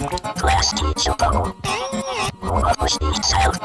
Last Chocobo. What was the child?